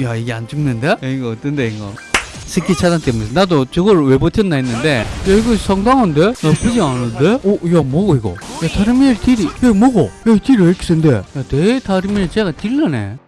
야 이게 안 죽는데? 야, 이거 어떤데 이거 스키 차단 때문에 나도 저걸 왜 버텼나 했는데 야 이거 상당한데? 나쁘지 않은데? 오, 야 뭐고 이거? 야 다르미엘 딜이 야 뭐고? 야이 딜이 왜 이렇게 센데? 야 대다르미엘 제가 딜러네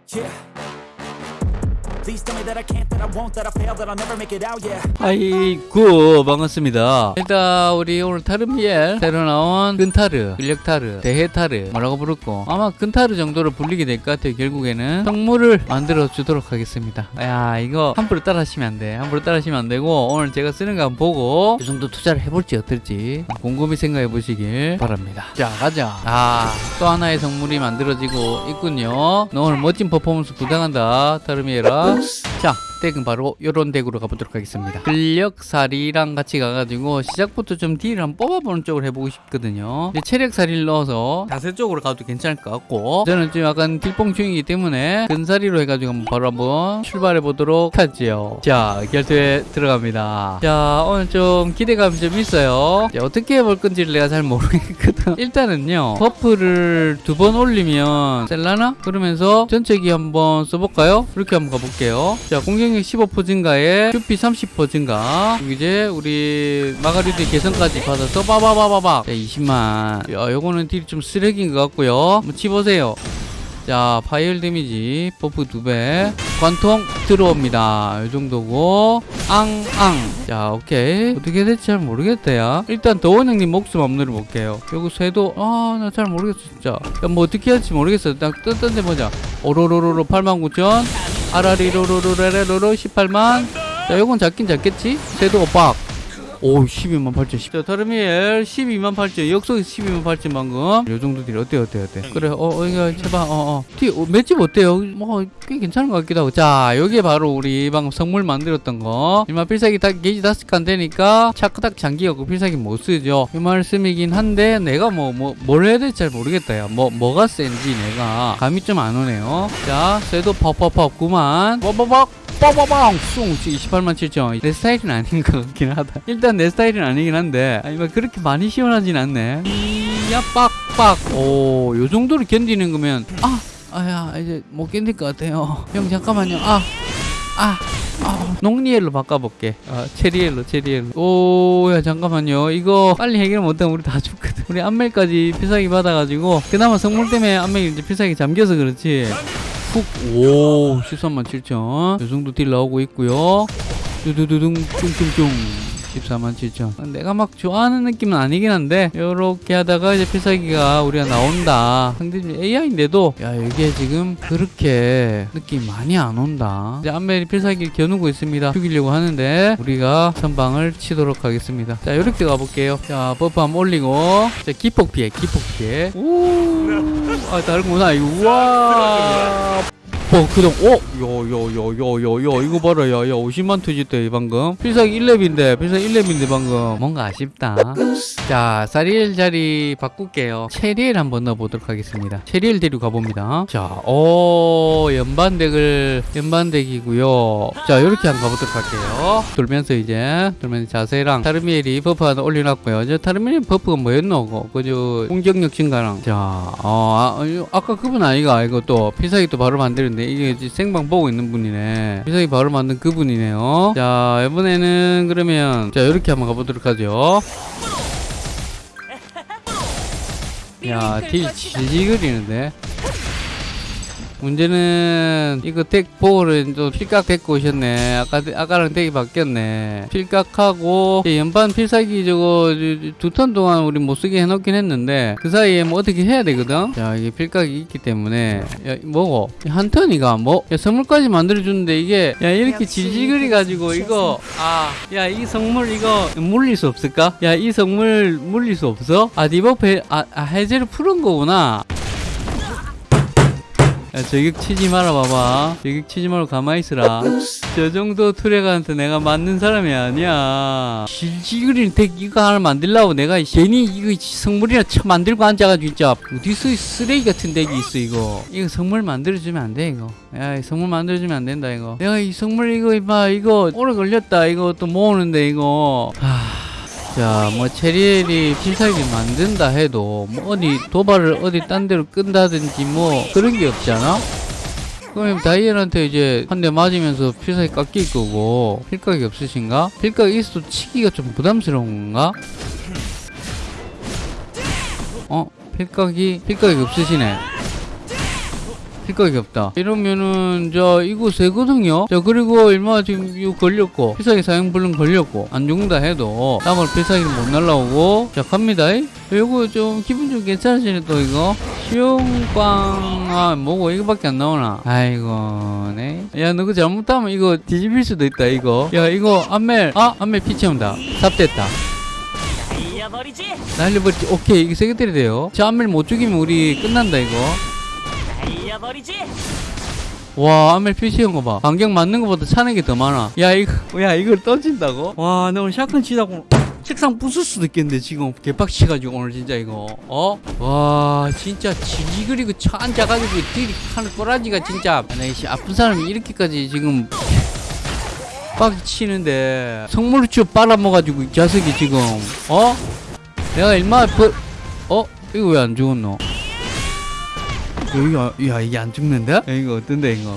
아이고 반갑습니다. 일단 우리 오늘 타르미엘 새로 나온 근타르 근력타르 대해타르 뭐라고 부르고 아마 근타르 정도로 불리게 될 것 같아요. 결국에는 성물을 만들어 주도록 하겠습니다. 야 이거 함부로 따라 하시면 안돼. 함부로 따라 하시면 안 되고 오늘 제가 쓰는 거 한번 보고 이 정도 투자를 해볼지 어떨지 곰곰이 생각해 보시길 바랍니다. 자 가자. 아또 하나의 성물이 만들어지고 있군요. 너 오늘 멋진 퍼포먼스 부탁한다 타르미엘아 house. 자 덱은 바로 요런 덱으로 가보도록 하겠습니다. 근력살이랑 같이 가가지고 시작부터 좀 딜을 한번 뽑아보는 쪽으로 해보고 싶거든요. 체력살이를 넣어서 자세 쪽으로 가도 괜찮을 것 같고 저는 좀 약간 딜뽕충이기 때문에 근살이로 해가지고 한번 바로 한번 출발해 보도록 하지요. 자 결투에 들어갑니다. 자 오늘 좀 기대감이 좀 있어요. 자, 어떻게 해볼 건지를 내가 잘 모르겠거든. 일단은요 버프를 두 번 올리면 셀라나? 그러면서 전체기 한번 써볼까요? 이렇게 한번 가볼게요. 자 공격력 15% 증가에 크피 30% 증가? 이제 우리 마가리드 개선까지 받아서 빠바바바박 자 20만. 야 요거는 딜이 좀 쓰레기인 것 같고요. 한번 치보세요 자 파이어 데미지 버프 2배. 관통 들어옵니다. 이 정도고. 앙앙. 자 오케이. 어떻게 될지 잘 모르겠다 야 일단 더원 형님 목숨 한번 눌러볼게요. 요거 쇄도 아 나 잘 모르겠어 진짜. 야, 뭐 어떻게 할지 모르겠어 딱 떴던데 보자. 오로로로로 89,000 아라리로로로레로로 18만. 자 요건 작긴 작겠지? 쇄도가 빡 오, 12만 8천. 자, 타르미엘 12만 8천. 역속 12만 8천 방금. 요 정도 딜 어때, 어때, 어때? 그래, 어, 어, 이거 제발, 어, 어. 티, 어, 맷집 어때요? 뭐, 꽤 괜찮은 것 같기도 하고. 자, 여기에 바로 우리 방금 성물 만들었던 거. 일마 필살기 다, 게이지 다섯 칸 되니까 차크닥 장기가 그 필살기 못 쓰죠. 이 말씀이긴 한데, 내가 뭐, 뭐, 뭘 해야 될지 잘 모르겠다, 야. 뭐, 뭐가 센지 내가 감이 좀 안 오네요. 자, 쇄도 퍽퍽퍽 9만. 뻑뻑뻑. 빠바방 숭 28만 7천 내 스타일은 아닌 것 같긴 하다 일단 내 스타일은 아니긴 한데 아니 뭐 그렇게 많이 시원하진 않네 이야 빡빡 오 요 정도로 견디는 거면 아 아야 이제 못 견딜 것 같아요 형 잠깐만요 아 아, 아, 농리엘로 바꿔볼게. 아, 체리엘로, 체리엘로. 오, 야, 잠깐만요. 이거 빨리 해결 못하면 우리 다 죽거든. 우리 안멜까지 필살기 받아가지고, 그나마 성물 때문에 안멜이 필살기 잠겨서 그렇지. 훅, 오, 13만 7천. 요 정도 딜 나오고 있고요. 두두두둥, 뚱뚱뚱. 14만 7천. 내가 막 좋아하는 느낌은 아니긴 한데, 요렇게 하다가 이제 필살기가 우리가 나온다. 상대적으로 AI인데도, 야, 이게 지금 그렇게 느낌 많이 안 온다. 이제 안멜이 필살기를 겨누고 있습니다. 죽이려고 하는데, 우리가 선방을 치도록 하겠습니다. 자, 요렇게 가볼게요. 자, 버프 한번 올리고, 자, 기폭 피해, 기폭 피해. 오, 아, 다른구나. 우와. 어, 그동, 어? 요, 요, 요, 요, 요, 요, 이거 봐라, 야, 야, 50만 투지대, 방금. 필살기 1렙인데, 필살기 1렙인데, 방금. 뭔가 아쉽다. 자, 사리엘 자리 바꿀게요. 체리엘 한번 넣어보도록 하겠습니다. 체리엘 데리고 가봅니다. 자, 오, 연반덱을, 연반덱이고요 자, 요렇게 한번 가보도록 할게요. 돌면서 이제, 돌면서 자세랑 타르미엘이 버프 하나 올려놨고요. 저 타르미엘 버프가 뭐였노? 그저, 공격력 증가랑. 자, 어, 아, 아까 그분 아이가, 이거 또, 필살기 또 바로 만드는데, 이게 이제 생방 보고 있는 분이네. 필살기 바로 만든 그분이네요. 자, 이번에는 그러면, 자, 요렇게 한번 가보도록 하죠. 야, 딜 질질 그리는데. 문제는 이거 덱 보호를 또 필각 데리고 오셨네. 아까 아까랑 덱이 바뀌었네. 필각하고 이 연반 필살기 저거 두 턴 동안 우리 못 쓰게 해놓긴 했는데 그 사이에 뭐 어떻게 해야 되거든. 자 이게 필각이 있기 때문에 야 뭐고 한 턴이가 뭐 야, 성물까지 만들어 주는데 이게 야 이렇게 질질그리 가지고 이거 아 야이 성물 이거 물릴 수 없을까? 야이 성물 물릴 수 없어? 아 디버프 해, 아, 아 해제를 푸른 거구나. 야, 저격 치지 마라, 봐봐. 저격 치지 말고 가만히 있으라. 저 정도 투레가한테 내가 맞는 사람이 아니야. 질질그린 덱 이거 하나 만들려고 내가 괜히 이거 성물이나 쳐 만들고 앉아가지고 진짜 어디서 이 쓰레기 같은 덱이 있어, 이거. 이거 성물 만들어주면 안 돼, 이거. 야, 이 성물 만들어주면 안 된다, 이거. 내가 이 성물 이거, 이봐, 이거 오래 걸렸다, 이거 또 모으는데, 이거. 하... 자, 뭐 체리엘이 필살기 만든다 해도 뭐 어디 도발을 어디 딴 데로 끈다든지 뭐 그런 게 없잖아. 그럼 다이엘한테 이제 한 대 맞으면서 필살기 깎일 거고 필각이 없으신가? 필각이 있어도 치기가 좀 부담스러운가? 어? 필각이 필각이 없으시네 생각이 없다. 이러면은 자 이거 세거든요. 자 그리고 얼마 지금 이거 걸렸고 비싸게 사용불능 걸렸고 안 죽는다 해도 다음을 비싸게 못 날라오고 자 갑니다. 이거 좀 기분 좀 괜찮으시네 또 이거. 시용꽝 아 뭐고 이거밖에 안 나오나? 아이고 네야 너 그 잘못하면 이거 뒤집힐 수도 있다 이거. 야 이거 안멜 아 안멜 피 채운다. 삽됐다. 날려버리지? 오케이 이게 세게 때려야 돼요. 자 안멜 못 죽이면 우리 끝난다 이거. 날려버리지. 와 암멜 표시한 거 봐. 반경 맞는 것보다 차는 게 더 많아. 야 이거 야 이걸 던진다고? 와 나 오늘 샷건 치다고 책상 부술 수도 있겠는데 지금 개빡치가지고 오늘 진짜 이거 어? 와 진짜 지지 그리고 차 앉아가지고 들이하는 꼬라지가 진짜 아, 나이씨 아픈 사람이 이렇게까지 지금 빡 치는데 성물을 쭉 빨아먹어가지고 이 자석이 지금 어? 내가 얼마 버... 어? 이거 왜 안 죽었노? 이거 야 이게 안 죽는데? 야, 이거 어떤데 이거?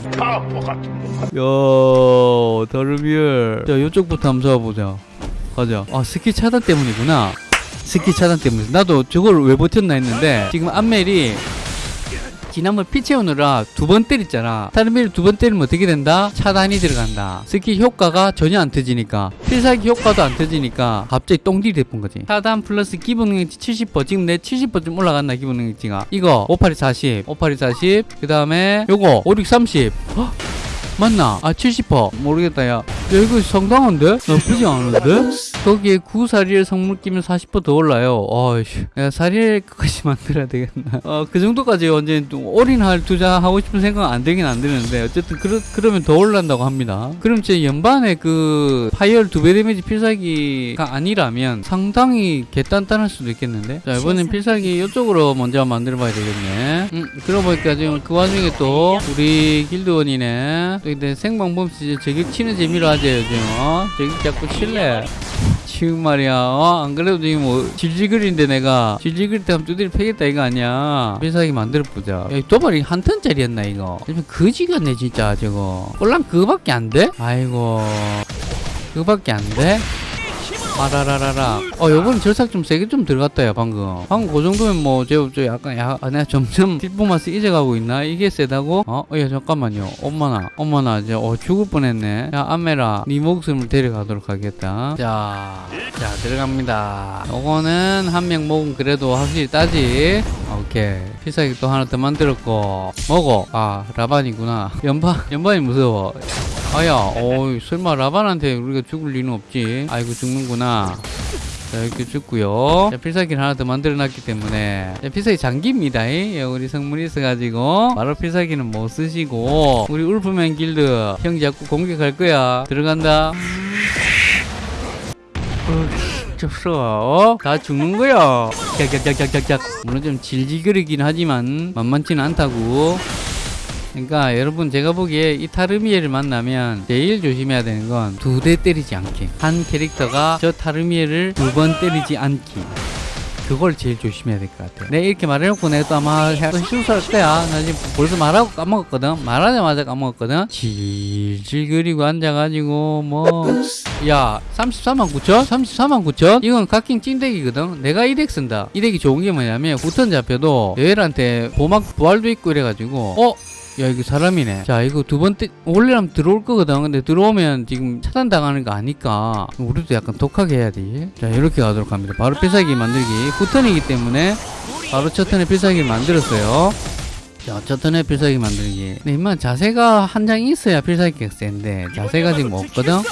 야 다르비엘 자 이쪽부터 한번 잡아보자 가자. 아 스킬 차단 때문이구나. 스킬 차단 때문에 나도 저걸 왜 버텼나 했는데 지금 안멜이 지난번 피 채우느라 두 번 때렸잖아. 다르비엘 두번 때리면 어떻게 된다? 차단이 들어간다. 스킬 효과가 전혀 안 터지니까. 필살기 효과도 안 터지니까 갑자기 똥딜이 돼본 거지. 차단 플러스 기본 능력치 70% 지금 내 70%좀 올라갔나 기본 능력치가? 이거 58이 40 58이 40 그 다음에 요거 56 30 헉? 맞나? 아 70% 모르겠다 야. 야 이거 상당한데? 나쁘지 않은데? 거기에 구사리엘 성물 끼면 40%더 올라요 어이씨 야 사리엘 끝까지 만들어야 되겠나 어그 정도까지 언제 또 올인할 투자하고 싶은 생각은 안 되긴 안 되는데 어쨌든 그러, 그러면 더 올란다고 합니다 그럼 제 연반에 그 파이얼 두 배 데미지 필살기가 아니라면 상당히 개단단할 수도 있겠는데 자 이번엔 필살기 이쪽으로 먼저 만들어 봐야 되겠네 음 그러고 보니까 지금 그 와중에 또 우리 길드원이네 또 근데 생방범 이제 저격 치는 재미로 하죠 요즘 어? 저격 자꾸 칠래. 지금 말이야. 어? 안 그래도 지금 뭐 질질거리는데 내가. 질질거릴 때 하면 두드리 패겠다 이거 아니야. 필살기 만들어보자. 야, 이 도발이 한 턴짜리였나 이거? 거지 같네 진짜 저거. 꼴랑 그거밖에 안 돼? 아이고. 그거밖에 안 돼? 아라라라라. 어, 요번엔 절삭 좀 세게 좀 들어갔다, 야, 방금. 방금 그 정도면 뭐, 저, 저 약간, 야, 아, 내가 점점 딜포마스 잊어가고 있나? 이게 세다고? 어? 어, 야, 잠깐만요. 엄마나, 엄마나, 이제, 어, 죽을 뻔했네. 야, 아메라, 네 목숨을 데려가도록 하겠다. 자, 자, 들어갑니다. 요거는 한 명 먹으면 그래도 확실히 따지. 오케이. 필살기 또 하나 더 만들었고. 먹어. 아, 라반이구나. 연반, 연반이 무서워. 아야, 어이, 설마 라반한테 우리가 죽을 리는 없지. 아이고, 죽는구나. 자, 이렇게 죽고요. 자, 필살기를 하나 더 만들어놨기 때문에. 자, 필살기 장기입니다. 이. 예, 우리 성물이 있어가지고. 바로 필살기는 못 쓰시고. 우리 울프맨 길드. 형 자꾸 공격할 거야. 들어간다. 어, 좁스러워. 어? 다 죽는 거야. 짝짝짝짝짝짝. 물론 좀 질질 거리긴 하지만 만만치는 않다고. 그러니까 여러분 제가 보기에 이 타르미에를 만나면 제일 조심해야 되는 건 두 대 때리지 않기. 한 캐릭터가 저 타르미에를 두 번 때리지 않기. 그걸 제일 조심해야 될 것 같아요. 내가 이렇게 말해놓고 내가 또 아마 실수할 거야. 나 지금 벌써 말하고 까먹었거든. 말하자마자 까먹었거든. 질질거리고 앉아가지고 뭐 야 34만 9천? 34만 9천? 이건 각킹 찐덱이거든. 내가 이 덱 쓴다. 이 덱이 좋은 게 뭐냐면 후턴 잡혀도 여열한테 보막 부활도 있고 이래가지고 어? 야 이거 사람이네. 자 이거 두 번째 원래라면 들어올 거거든. 근데 들어오면 지금 차단당하는 거 아니까 우리도 약간 독하게 해야 돼자 이렇게 가도록 합니다. 바로 필살기 만들기. 후턴이기 때문에 바로 첫 턴에 필살기를 만들었어요. 자, 첫 턴에 필살기 만들기. 근데 임마 자세가 한 장 있어야 필살기가 센데 자세가 지금 없거든? 응.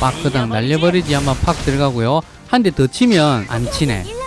빡 그다음 날려버리지. 한번 팍 들어가고요. 한 대 더 치면 안 치네. 자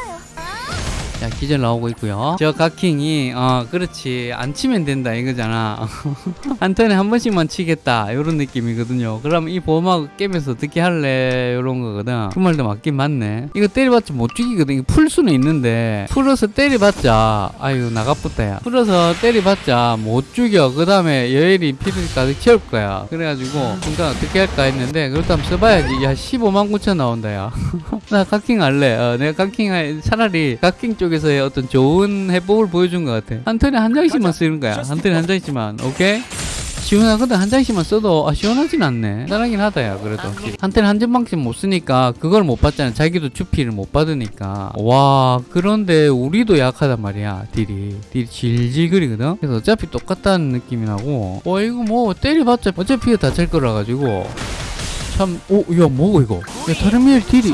기절 나오고 있고요. 저 각킹이 어 그렇지. 안 치면 된다 이거잖아. 한 턴에 한 번씩만 치겠다 이런 느낌이거든요. 그럼 이 보호막 깨면서 어떻게 할래 이런 거거든. 그 말도 맞긴 맞네. 이거 때려봤자 못 죽이거든. 이거 풀 수는 있는데 풀어서 때려봤자 아유 나가쁘다 야. 풀어서 때려봤자 못 죽여. 그 다음에 여일이 피를 가득 채울 거야. 그래가지고 그러니까 어떻게 할까 했는데 그렇다면 써봐야지. 야 15만 9천 나온다 야나 각킹 할래. 어, 내가 각킹 할 차라리 각킹 쪽에 쪽에서의 어떤 좋은 해법을 보여준 것 같아. 한 턴에 한 장씩만 쓰는 거야. 한 턴에 한 장씩만. 오케이? 시원하거든 한 장씩만 써도 아 시원하진 않네. 편하긴 하다야 그래도. 한 턴에 한 점방씩 못 쓰니까 그걸 못 받잖아. 자기도 주피를 못 받으니까. 와 그런데 우리도 약하단 말이야 딜이. 딜이 질질 거리거든? 그래서 어차피 똑같다는 느낌이 나고. 어 이거 뭐 때려봤자 어차피 다찰 거라 가지고. 참 오 야 뭐고 이거? 야 다른 일 딜이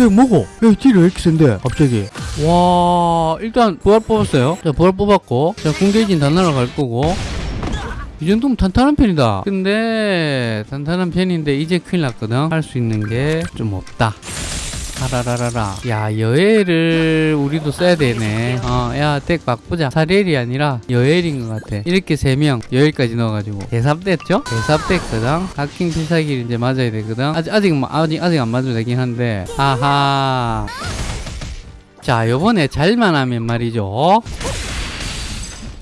야 뭐고? 야 딜이 왜 이렇게 센데 갑자기? 와 일단 부활 뽑았어요. 자 부활 뽑았고 자 궁계진 다 날아갈 거고. 이 정도면 탄탄한 편이다. 근데 탄탄한 편인데 이제 큰일 났거든. 할 수 있는 게 좀 없다 아라라라라. 야 여엘을 우리도 써야 되네. 어야덱 바꾸자. 사렐이 아니라 여엘인 것 같아. 이렇게 세명 여엘까지 넣어가지고. 대삽됐죠? 대삽됐거든 각킹 필살기를 이제 맞아야 되거든. 아직 아직 뭐- 아직 아직 안 맞아도 되긴 한데. 아하. 자 요번에 잘만 하면 말이죠.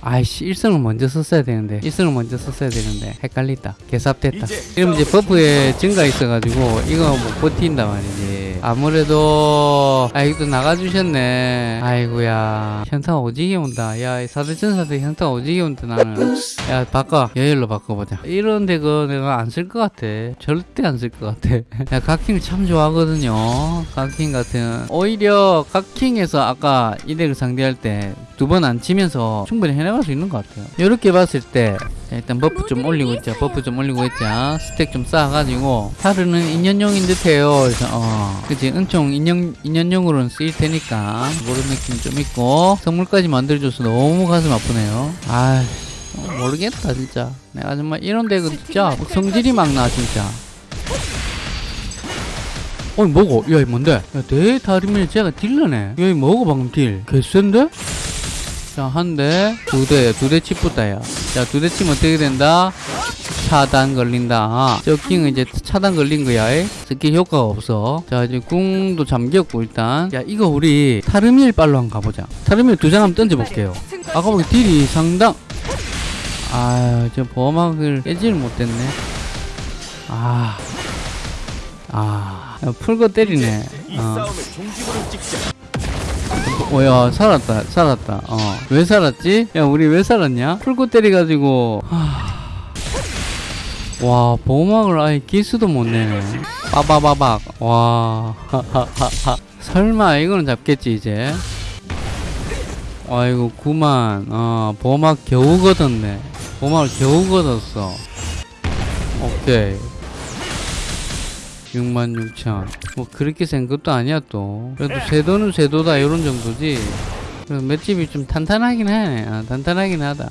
아이씨 일성을 먼저 썼어야 되는데. 일성을 먼저 썼어야 되는데. 헷갈렸다. 개삽됐다. 이러면 이제 버프에 증가 있어가지고 이거 못 버틴다 말이지 아무래도 아이고 나가주셨네. 아이고야. 현타 오지게 온다. 야 사대천사대 현타 오지게 온다 나는. 야 바꿔. 여열로 바꿔보자. 이런 데그 내가 안 쓸 것 같아. 절대 안 쓸 것 같아. 야 각킹을 참 좋아하거든요. 각킹 같은. 오히려 각킹에서 아까 이 덱을 상대할 때 두 번 안 치면서 충분히 해나갈 수 있는 것 같아요. 이렇게 봤을 때 자, 일단 버프 좀 올리고 있자. 버프 좀 올리고 있자. 스택 좀 쌓아가지고. 하루는 인연용인 듯해요. 그래서 어. 그치? 은총 인연, 인연용으로는 쓰일 테니까 그런 느낌 좀 있고. 선물까지 만들어줘서 너무 가슴 아프네요. 아 모르겠다 진짜. 내가 정말 이런 덱은 진짜 성질이 막 나 진짜. 어이 뭐고? 야, 이 뭔데? 야, 대다리밀 제가 딜러네. 야, 이 뭐고 방금 딜? 개센데? 자, 한 대, 두 대, 두대 치붙다야. 자, 두 대 치면 어떻게 된다? 차단 걸린다. 저킹은 이제 차단 걸린 거야. 이. 스킬 효과가 없어. 자, 이제 궁도 잠겼고, 일단. 야, 이거 우리 타르밀 빨로 한번 가보자. 타르밀 두 장 한번 던져볼게요. 아까 보기 딜이 상당. 아, 저 보호막을 깨지를 못했네. 아. 아. 야, 풀고 때리네. 어. 어, 야, 살았다, 살았다. 어. 왜 살았지? 야, 우리 왜 살았냐? 풀고 때려가지고. 하... 와, 보호막을 아예 기수도 못 내네. 빠바바박. 와. 설마, 이거는 잡겠지, 이제. 아이고, 구만. 어, 보호막 겨우 걷었네. 보호막을 겨우 걷었어. 오케이. 66,000. 뭐 그렇게 센 것도 아니야 또. 그래도 세도는 세도다 이런 정도지. 그래서 맷집이 좀 탄탄하긴 해. 아, 탄탄하긴 하다.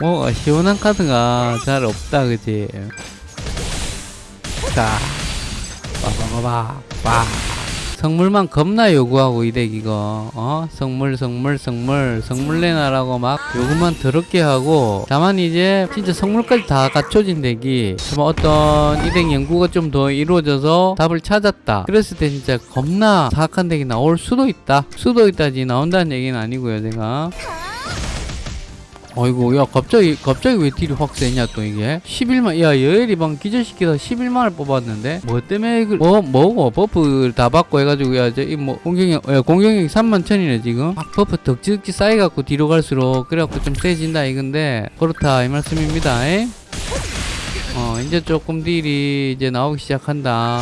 뭐 시원한 카드가 잘 없다 그지. 자, 빠바바바 빠. 성물만 겁나 요구하고 이 덱 이거. 어? 성물 성물 성물 성물 내놔라고 막 요구만 더럽게 하고 다만 이제 진짜 성물까지 다 갖춰진 덱이 정말 어떤 이덱 연구가 좀 더 이루어져서 답을 찾았다. 그랬을 때 진짜 겁나 사악한 덱이 나올 수도 있다. 수도 있다지 나온다는 얘기는 아니고요 제가 어이구 야 갑자기 갑자기 왜 딜이 확 세냐 또 이게? 11만 야 여엘이 방 기절시키다 11만을 뽑았는데? 뭐 때문에 그, 뭐 뭐고 버프를 다 받고 해가지고 야저이뭐 공격력 야 공격력이 3만 천이네 지금? 막 버프 덕지덕지 쌓여갖고 뒤로 갈수록 그래갖고 좀 세진다 이건데? 그렇다 이 말씀입니다 에? 어 이제 조금 딜이 이제 나오기 시작한다.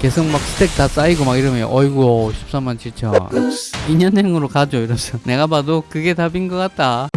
계속 막 스택 다 쌓이고 막 이러면 어이구 13만 7천. 2년행으로 가죠 이러면서. 내가 봐도 그게 답인 것 같다